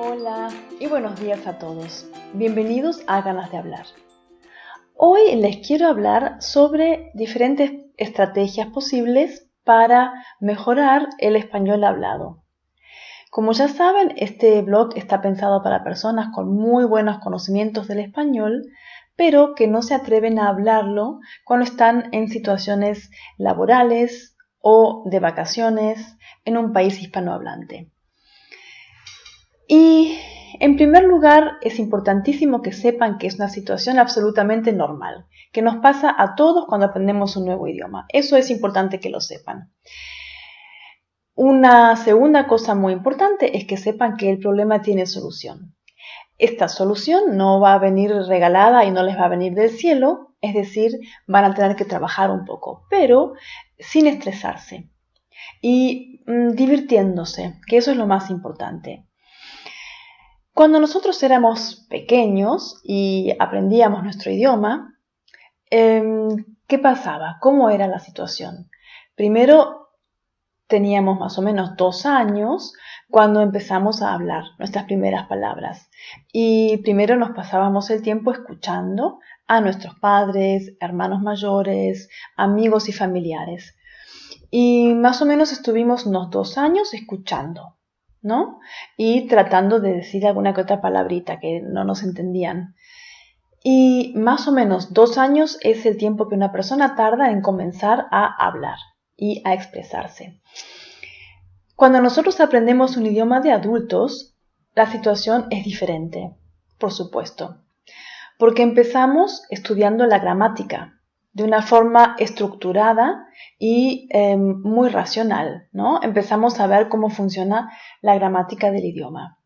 Hola y buenos días a todos. Bienvenidos a Ganas de Hablar. Hoy les quiero hablar sobre diferentes estrategias posibles para mejorar el español hablado. Como ya saben, este blog está pensado para personas con muy buenos conocimientos del español, pero que no se atreven a hablarlo cuando están en situaciones laborales o de vacaciones en un país hispanohablante. Y en primer lugar, es importantísimo que sepan que es una situación absolutamente normal, que nos pasa a todos cuando aprendemos un nuevo idioma. Eso es importante que lo sepan. Una segunda cosa muy importante es que sepan que el problema tiene solución. Esta solución no va a venir regalada y no les va a venir del cielo, es decir, van a tener que trabajar un poco, pero sin estresarse y mm, divirtiéndose, que eso es lo más importante. Cuando nosotros éramos pequeños y aprendíamos nuestro idioma, em, ¿qué pasaba? ¿Cómo era la situación? Primero teníamos más o menos dos años cuando empezamos a hablar nuestras primeras palabras. Y primero nos pasábamos el tiempo escuchando a nuestros padres, hermanos mayores, amigos y familiares. Y más o menos estuvimos unos dos años escuchando. ¿No? Y tratando de decir alguna que otra palabrita que no nos entendían. Y más o menos dos años es el tiempo que una persona tarda en comenzar a hablar y a expresarse. Cuando nosotros aprendemos un idioma de adultos, la situación es diferente, por supuesto, porque empezamos estudiando la gramática, de una forma estructurada y em, muy racional, ¿no? Empezamos a ver cómo funciona la gramática del idioma.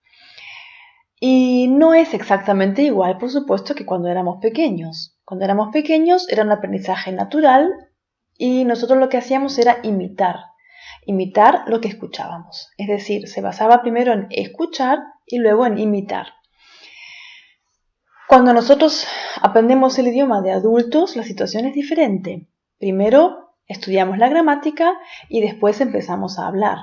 Y no es exactamente igual, por supuesto, que cuando éramos pequeños. Cuando éramos pequeños era un aprendizaje natural y nosotros lo que hacíamos era imitar, imitar lo que escuchábamos. Es decir, se basaba primero en escuchar y luego en imitar. Cuando nosotros aprendemos el idioma de adultos, la situación es diferente. Primero estudiamos la gramática y después empezamos a hablar.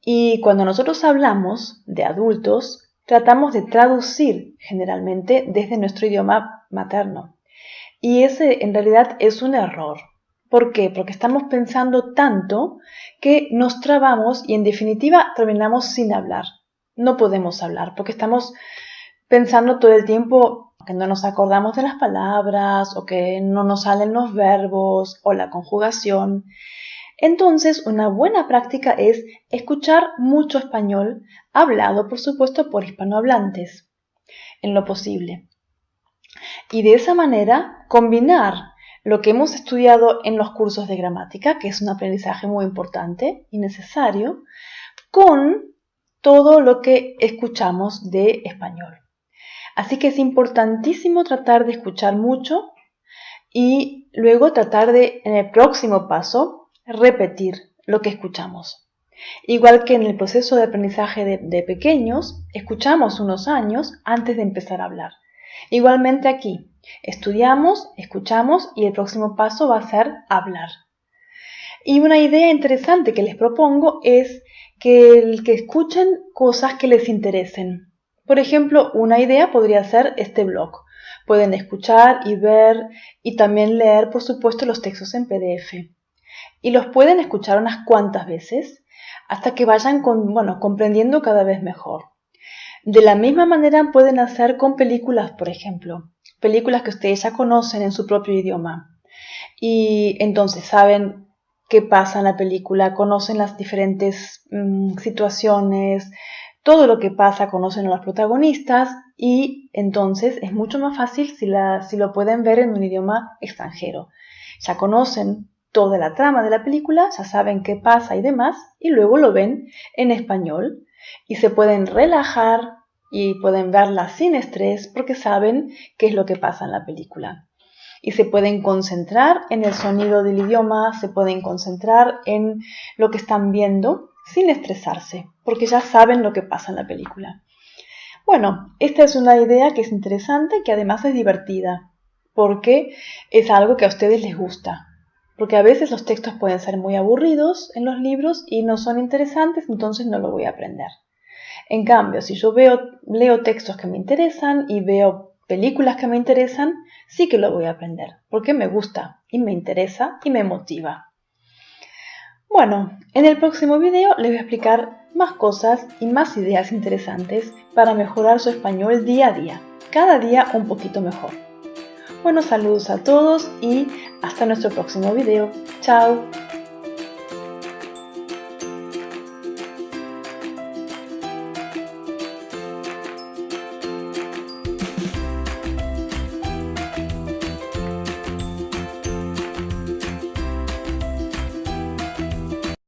Y cuando nosotros hablamos de adultos, tratamos de traducir generalmente desde nuestro idioma materno. Y ese en realidad es un error. ¿Por qué? Porque estamos pensando tanto que nos trabamos y en definitiva terminamos sin hablar. No podemos hablar porque estamos pensando todo el tiempo que no nos acordamos de las palabras o que no nos salen los verbos o la conjugación. Entonces, una buena práctica es escuchar mucho español, hablado por supuesto por hispanohablantes, en lo posible. Y de esa manera combinar lo que hemos estudiado en los cursos de gramática, que es un aprendizaje muy importante y necesario, con todo lo que escuchamos de español. Así que es importantísimo tratar de escuchar mucho y luego tratar de, en el próximo paso, repetir lo que escuchamos. Igual que en el proceso de aprendizaje de, pequeños, escuchamos unos años antes de empezar a hablar. Igualmente aquí, estudiamos, escuchamos y el próximo paso va a ser hablar. Y una idea interesante que les propongo es que, que escuchen cosas que les interesen. Por ejemplo, una idea podría ser este blog. Pueden escuchar y ver y también leer, por supuesto, los textos en PDF. Y los pueden escuchar unas cuantas veces hasta que vayan bueno, comprendiendo cada vez mejor. De la misma manera pueden hacer con películas, por ejemplo, películas que ustedes ya conocen en su propio idioma. Y entonces saben qué pasa en la película, conocen las diferentes mm, situaciones, todo lo que pasa conocen a los protagonistas y entonces es mucho más fácil si, si lo pueden ver en un idioma extranjero. Ya conocen toda la trama de la película, ya saben qué pasa y demás, y luego lo ven en español y se pueden relajar y pueden verla sin estrés porque saben qué es lo que pasa en la película. Y se pueden concentrar en el sonido del idioma, se pueden concentrar en lo que están viendo sin estresarse, porque ya saben lo que pasa en la película. Bueno, esta es una idea que es interesante, que además es divertida, porque es algo que a ustedes les gusta. Porque a veces los textos pueden ser muy aburridos en los libros y no son interesantes, entonces no lo voy a aprender. En cambio, si yo veo, leo textos que me interesan y veo películas que me interesan, sí que lo voy a aprender, porque me gusta y me interesa y me motiva. Bueno, en el próximo video les voy a explicar más cosas y más ideas interesantes para mejorar su español día a día, cada día un poquito mejor. Buenos saludos a todos y hasta nuestro próximo video. Chao.